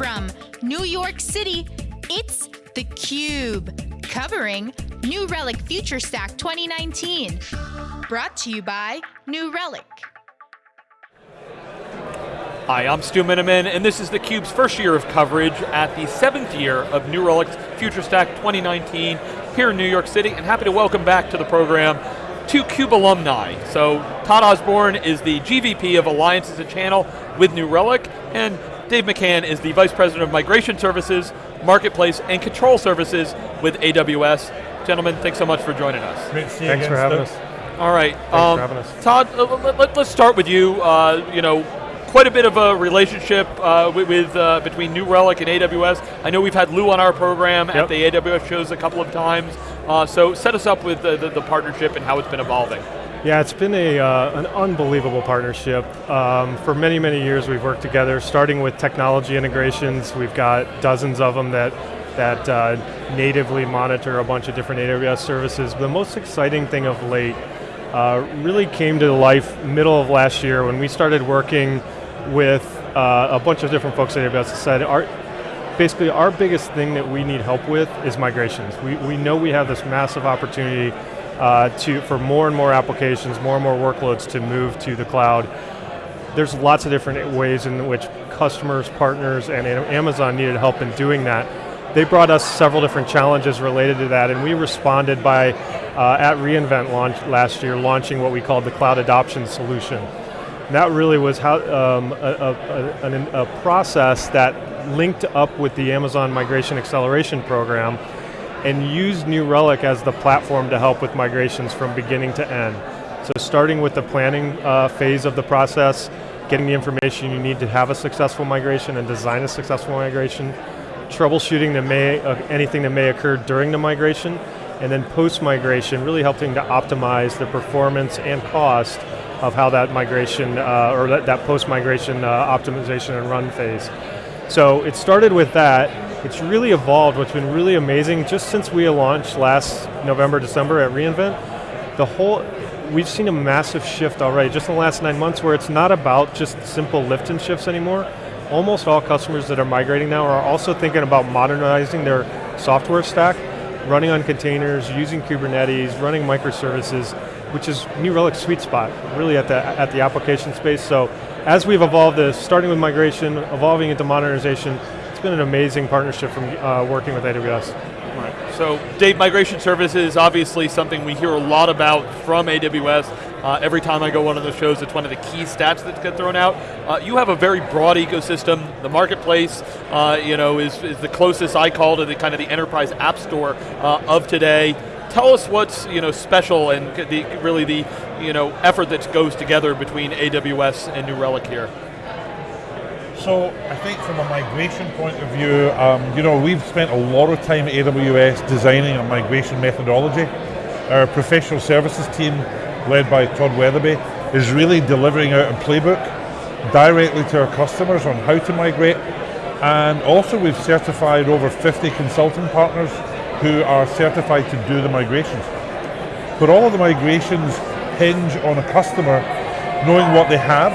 From New York City, it's theCUBE, covering New Relic Future Stack 2019. Brought to you by New Relic. Hi, I'm Stu Miniman, and this is theCUBE's first year of coverage at the seventh year of New Relic's FutureStack 2019 here in New York City, and happy to welcome back to the program two CUBE alumni. So Todd Osborne is the GVP of Alliances and Channel with New Relic, and Dave McCann is the Vice President of Migration Services, Marketplace, and Control Services with AWS. Gentlemen, thanks so much for joining us. Great to see you Thanks again, for having Stu. us. All right, Thanks um, for having us. Todd, uh, let, let, us start with you. Uh, you know, quite a bit of a relationship uh, with, with uh, between New Relic and AWS. I know we've had Lew on our program at the AWS shows a couple of times. Uh, so set us up with the, the, the partnership and how it's been evolving. Yeah, it's been a, uh, an unbelievable partnership. Um, for many, many years we've worked together, starting with technology integrations. We've got dozens of them that, that uh, natively monitor a bunch of different AWS services. The most exciting thing of late uh, really came to life middle of last year when we started working with uh, a bunch of different folks at AWS that said, our, basically our biggest thing that we need help with is migrations. We, we know we have this massive opportunity uh, to, for more and more applications, more and more workloads to move to the cloud. There's lots of different ways in which customers, partners, and Amazon needed help in doing that. They brought us several different challenges related to that, and we responded by, uh, at reInvent launch last year, launching what we called the Cloud Adoption Solution. And that really was how, um, a, a, a, a process that linked up with the Amazon Migration Acceleration Program and used New Relic as the platform to help with migrations from beginning to end. So starting with the planning uh, phase of the process, getting the information you need to have a successful migration and design a successful migration, troubleshooting that may, uh, anything that may occur during the migration, and then post-migration, really helping to optimize the performance and cost of how that migration, uh, or that, that post-migration uh, optimization and run phase. So it started with that, it's really evolved, what's been really amazing, just since we launched last November, December at reInvent, the whole, we've seen a massive shift already, just in the last nine months, where it's not about just simple lift and shifts anymore. Almost all customers that are migrating now are also thinking about modernizing their software stack, running on containers, using Kubernetes, running microservices, which is New Relic's sweet spot, really at the, at the application space. So as we've evolved this, starting with migration, evolving into modernization, it's been an amazing partnership from uh, working with AWS. Right. So Dave, migration services, obviously something we hear a lot about from AWS. Uh, every time I go one of those shows, it's one of the key stats that get thrown out. Uh, you have a very broad ecosystem. The marketplace, uh, you know, is, is the closest I call to the kind of the enterprise app store uh, of today. Tell us what's you know special and the, really the you know effort that goes together between AWS and New Relic here. So I think from a migration point of view, um, you know, we've spent a lot of time at AWS designing a migration methodology. Our professional services team, led by Todd Weatherby, is really delivering out a playbook directly to our customers on how to migrate. And also we've certified over 50 consulting partners who are certified to do the migrations. But all of the migrations hinge on a customer knowing what they have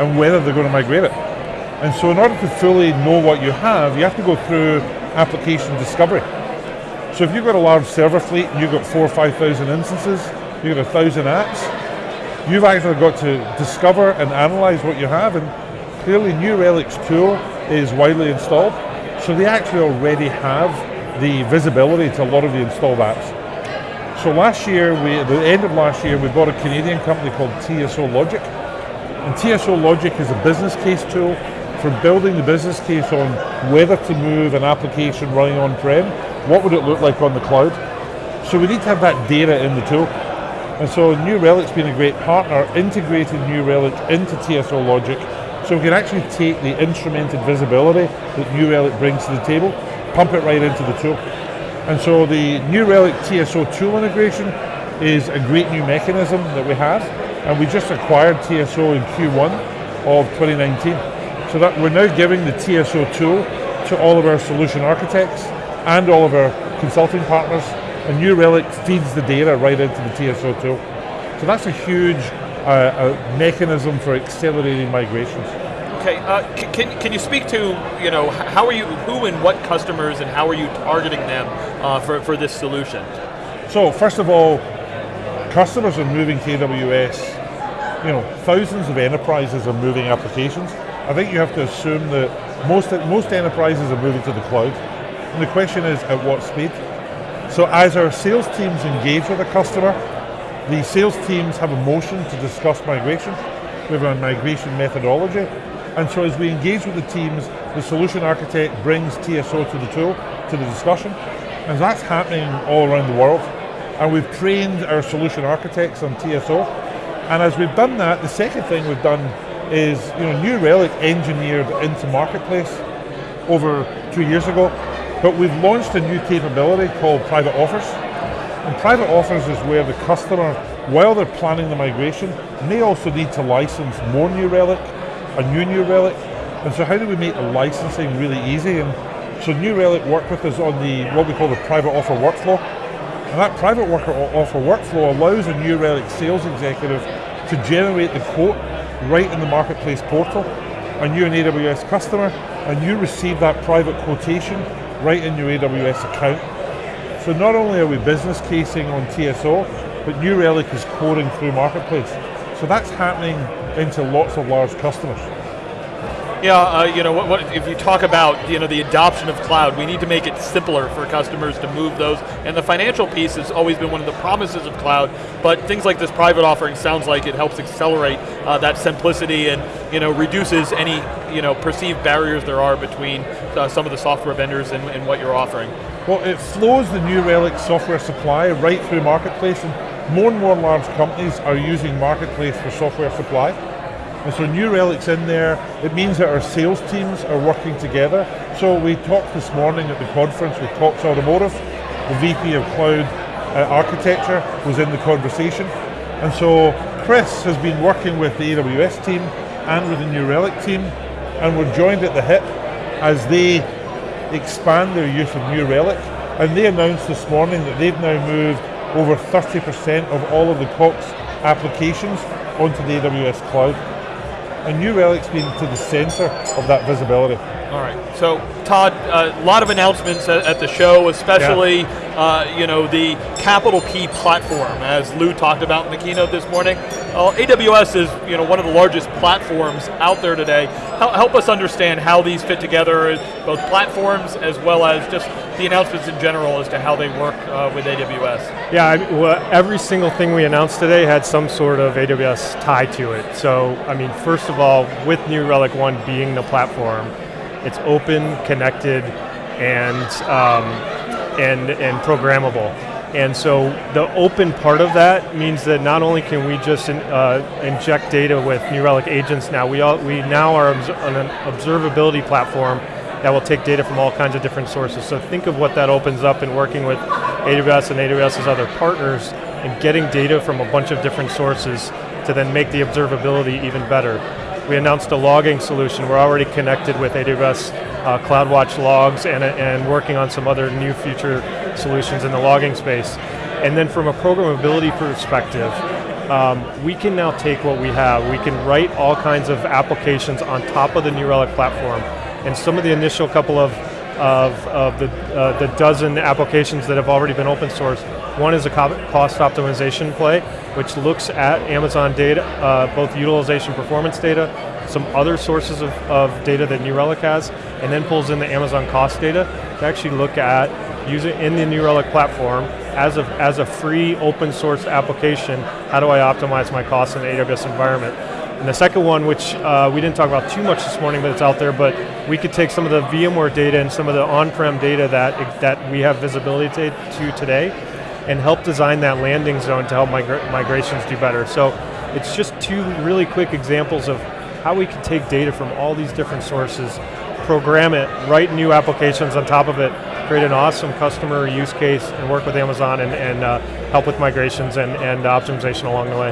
and whether they're going to migrate it. And so in order to fully know what you have, you have to go through application discovery. So if you've got a large server fleet and you've got four or 5,000 instances, you've got a thousand apps, you've actually got to discover and analyze what you have and clearly New Relic's tool is widely installed, so they actually already have the visibility to a lot of the installed apps. So last year, we, at the end of last year, we bought a Canadian company called TSO Logic. And TSO Logic is a business case tool for building the business case on whether to move an application running on-prem, what would it look like on the cloud. So we need to have that data in the tool. And so New Relic's been a great partner, integrating New Relic into TSO Logic, so we can actually take the instrumented visibility that New Relic brings to the table, pump it right into the tool. And so the New Relic TSO tool integration is a great new mechanism that we have, and we just acquired TSO in Q1 of 2019. So that we're now giving the TSO tool to all of our solution architects and all of our consulting partners, and New Relic feeds the data right into the TSO tool. So that's a huge uh, a mechanism for accelerating migrations. Okay, uh, can, can you speak to, you know, how are you, who and what customers and how are you targeting them uh, for, for this solution? So first of all, customers are moving to AWS. You know, thousands of enterprises are moving applications. I think you have to assume that most most enterprises are moving to the cloud. And the question is, at what speed? So as our sales teams engage with a customer, the sales teams have a motion to discuss migration. We have a migration methodology. And so as we engage with the teams, the solution architect brings TSO to the tool, to the discussion. And that's happening all around the world. And we've trained our solution architects on TSO. And as we've done that, the second thing we've done is, you know, New Relic engineered into Marketplace over two years ago, but we've launched a new capability called Private Offers. And Private Offers is where the customer, while they're planning the migration, may also need to license more New Relic, a new New Relic. And so how do we make the licensing really easy? And so New Relic work with us on the, what we call the Private Offer workflow. And that private worker offer workflow allows a New Relic sales executive to generate the quote right in the marketplace portal. And you're an AWS customer, and you receive that private quotation right in your AWS account. So not only are we business casing on TSO, but New Relic is quoting through Marketplace. So that's happening into lots of large customers. Yeah, uh, you know, what, what, if you talk about you know the adoption of cloud, we need to make it simpler for customers to move those. And the financial piece has always been one of the promises of cloud. But things like this private offering sounds like it helps accelerate uh, that simplicity and you know reduces any you know perceived barriers there are between uh, some of the software vendors and, and what you're offering. Well, it flows the New Relic software supply right through Marketplace, and more and more large companies are using Marketplace for software supply. And so New Relic's in there. It means that our sales teams are working together. So we talked this morning at the conference with Cox Automotive. The VP of Cloud uh, Architecture was in the conversation. And so Chris has been working with the AWS team and with the New Relic team, and we're joined at the hip as they expand their use of New Relic. And they announced this morning that they've now moved over 30% of all of the Cox applications onto the AWS cloud. And New Relic's been to the center of that visibility. All right. So, Todd, a uh, lot of announcements at, at the show, especially yeah. uh, you know the Capital P platform, as Lew talked about in the keynote this morning. Uh, AWS is you know one of the largest platforms out there today. Help, help us understand how these fit together, both platforms as well as just the announcements in general as to how they work uh, with AWS. Yeah, I well, every single thing we announced today had some sort of AWS tie to it. So, I mean, first of all, with New Relic One being the platform, it's open, connected, and um, and and programmable. And so the open part of that means that not only can we just in, uh, inject data with New Relic agents now, we, all, we now are on an observability platform that will take data from all kinds of different sources. So think of what that opens up in working with AWS and AWS's other partners and getting data from a bunch of different sources to then make the observability even better. We announced a logging solution. We're already connected with AWS uh, CloudWatch logs and, and working on some other new future solutions in the logging space. And then from a programmability perspective, um, we can now take what we have, we can write all kinds of applications on top of the New Relic platform. And some of the initial couple of, of, of the, uh, the dozen applications that have already been open source, one is a cost optimization play, which looks at Amazon data, uh, both utilization performance data, some other sources of, of data that New Relic has, and then pulls in the Amazon cost data to actually look at using in the New Relic platform as a, as a free open source application, how do I optimize my costs in the AWS environment? And the second one, which uh, we didn't talk about too much this morning, but it's out there, but we could take some of the VMware data and some of the on-prem data that, that we have visibility to today and help design that landing zone to help migra migrations do better. So it's just two really quick examples of how we can take data from all these different sources, program it, write new applications on top of it, create an awesome customer use case, and work with Amazon and, and uh, help with migrations and, and optimization along the way.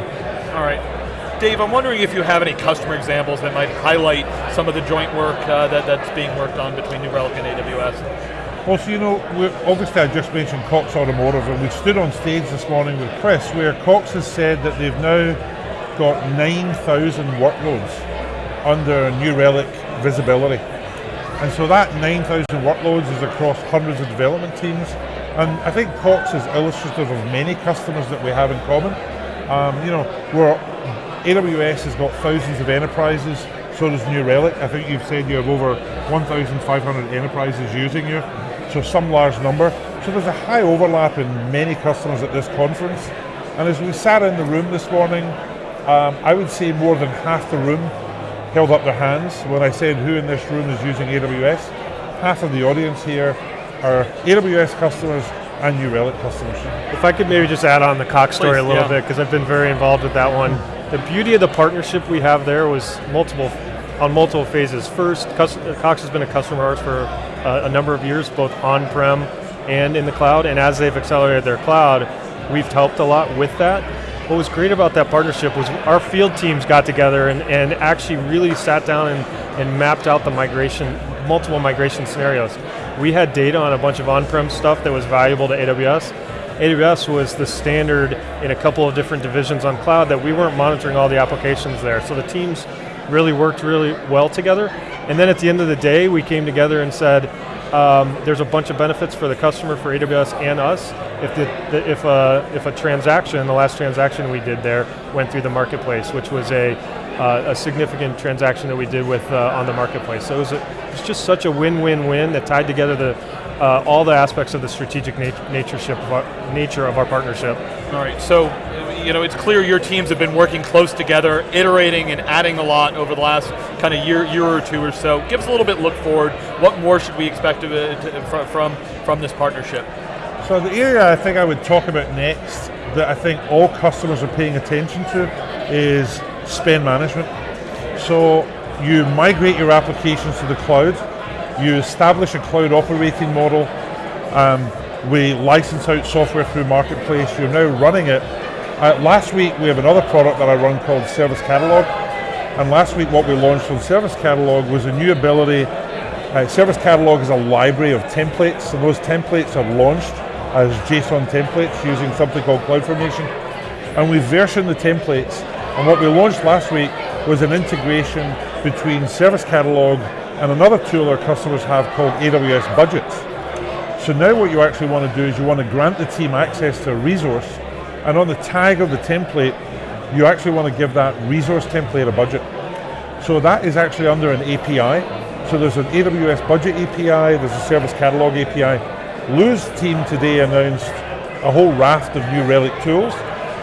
All right. Dave, I'm wondering if you have any customer examples that might highlight some of the joint work uh, that, that's being worked on between New Relic and AWS. Well, so you know, obviously I just mentioned Cox Automotive, and we stood on stage this morning with Chris, where Cox has said that they've now got 9,000 workloads under New Relic visibility. And so that 9,000 workloads is across hundreds of development teams. And I think Cox is illustrative of many customers that we have in common. Um, you know, where AWS has got thousands of enterprises, so does New Relic. I think you've said you have over 1,500 enterprises using you, so some large number. So there's a high overlap in many customers at this conference. And as we sat in the room this morning, um, I would say more than half the room held up their hands when I said who in this room is using AWS. Half of the audience here are AWS customers and New Relic customers. If I could maybe just add on the Cox story Please, a little yeah. bit, because I've been very involved with that one. The beauty of the partnership we have there was multiple, on multiple phases. First, Cox has been a customer of ours for uh, a number of years, both on-prem and in the cloud, and as they've accelerated their cloud, we've helped a lot with that. What was great about that partnership was our field teams got together and, and actually really sat down and, and mapped out the migration, multiple migration scenarios. We had data on a bunch of on-prem stuff that was valuable to AWS. AWS was the standard in a couple of different divisions on cloud that we weren't monitoring all the applications there. So the teams really worked really well together. And then at the end of the day, we came together and said, um, there's a bunch of benefits for the customer, for AWS and us. If, the, the, if, a, if a transaction, the last transaction we did there, went through the marketplace, which was a, uh, a significant transaction that we did with uh, on the marketplace. So it was, a, it was just such a win-win-win that tied together the, uh, all the aspects of the strategic nat- nature, of our, nature of our partnership. All right, so you know it's clear your teams have been working close together, iterating and adding a lot over the last kind of year, year or two or so. Give us a little bit look forward. What more should we expect of it, to, from from this partnership? So the area I think I would talk about next that I think all customers are paying attention to is spend management. So you migrate your applications to the cloud, you establish a cloud operating model, um, we license out software through Marketplace, you're now running it. Uh, last week we have another product that I run called Service Catalog, and last week what we launched on Service Catalog was a new ability uh, Service Catalog is a library of templates, and those templates are launched as JSON templates using something called CloudFormation. And we version the templates, and what we launched last week was an integration between Service Catalog and another tool our customers have called AWS Budgets. So now what you actually want to do is you want to grant the team access to a resource, and on the tag of the template, you actually want to give that resource template a budget. So that is actually under an API. So there's an AWS budget API, there's a service catalog API. Lew's team today announced a whole raft of new Relic tools,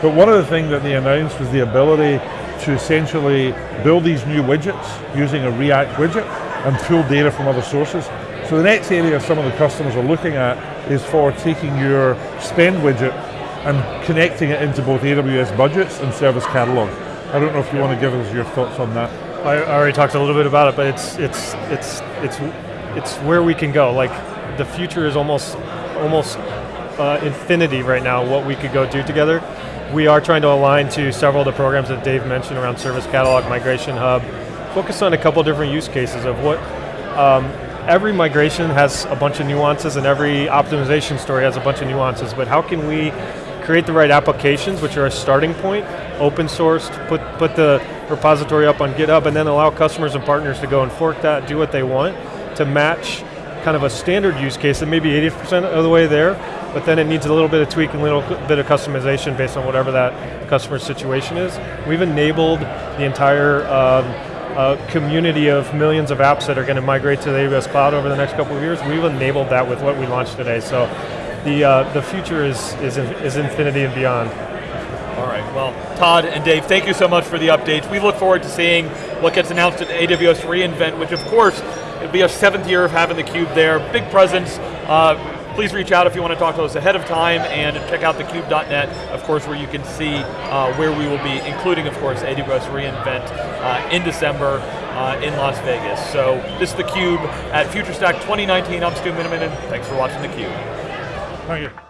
but one of the things that they announced was the ability to essentially build these new widgets using a React widget and pull data from other sources. So the next area some of the customers are looking at is for taking your spend widget and connecting it into both AWS budgets and service catalog. I don't know if you want to give us your thoughts on that. I already talked a little bit about it, but it's it's it's it's it's where we can go. Like the future is almost almost uh, infinity right now. What we could go do together. We are trying to align to several of the programs that Dave mentioned around Service Catalog, Migration Hub. Focus on a couple different use cases of what. Um, every migration has a bunch of nuances, and every optimization story has a bunch of nuances. But how can we create the right applications, which are a starting point, open sourced, put, put the repository up on GitHub, and then allow customers and partners to go and fork that, do what they want, to match kind of a standard use case that maybe 80% of the way there, but then it needs a little bit of tweaking, a little bit of customization based on whatever that customer situation is. We've enabled the entire um, community of millions of apps that are going to migrate to the AWS cloud over the next couple of years. We've enabled that with what we launched today. So the uh, the future is, is is infinity and beyond. All right, well, Todd and Dave, thank you so much for the updates. We look forward to seeing what gets announced at AWS reInvent, which of course, it'll be our seventh year of having the Cube there. Big presence. Uh, please reach out if you want to talk to us ahead of time and check out thecube.net, of course, where you can see uh, where we will be, including, of course, AWS reInvent uh, in December uh, in Las Vegas. So this is theCUBE at FutureStack 2019. I'm Stu Miniman, and thanks for watching theCUBE. Thank you.